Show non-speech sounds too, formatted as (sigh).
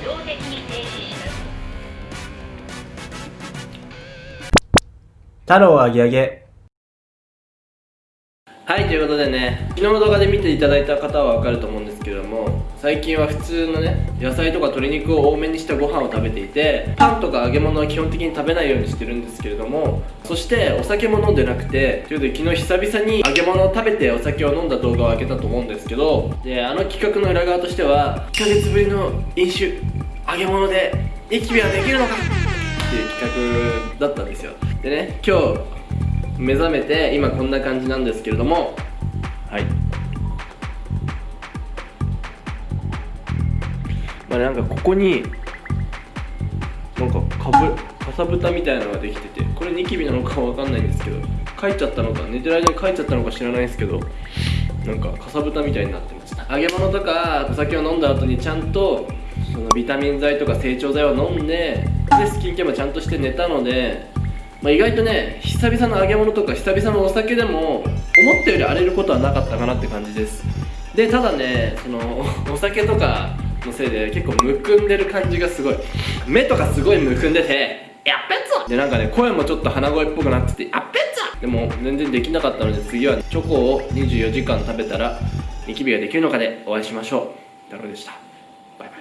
自動的に停止します太郎あげあげ。はいということでね昨日の動画で見ていただいた方はわかると思うんですけども最近は普通のね野菜とか鶏肉を多めにしたご飯を食べていてパンとか揚げ物は基本的に食べないようにしてるんですけれどもそしてお酒も飲んでなくてということで昨日久々に揚げ物を食べてお酒を飲んだ動画を上げたと思うんですけどであの企画の裏側としては1ヶ月ぶりの飲酒揚げ物でニキビはできるのかっていう企画だったんですよ。でね今日目覚めて今こんな感じなんですけれども。はい。まあなんかここになんかかぶかさぶたみたいなのができててこれニキビなのかわかんないんですけど書いちゃったのか寝てる間に書いちゃったのか知らないですけどなんかかさぶたみたいになってました揚げ物とかお酒を飲んだ後にちゃんとそのビタミン剤とか成長剤を飲んででスキンケアもちゃんとして寝たのでまあ、意外とね久々の揚げ物とか久々のお酒でも思ったより荒れることはなかったかなって感じです。でただねその (laughs) お酒とかのせいで結構むくんでる感じがすごい。目とかすごいむくんでてやっべっつでなんかね声もちょっと鼻声っぽくなっててやっべっつでも全然できなかったので次はチョコを24時間食べたらニキビができるのかでお会いしましょう。太郎でした。バイバイ。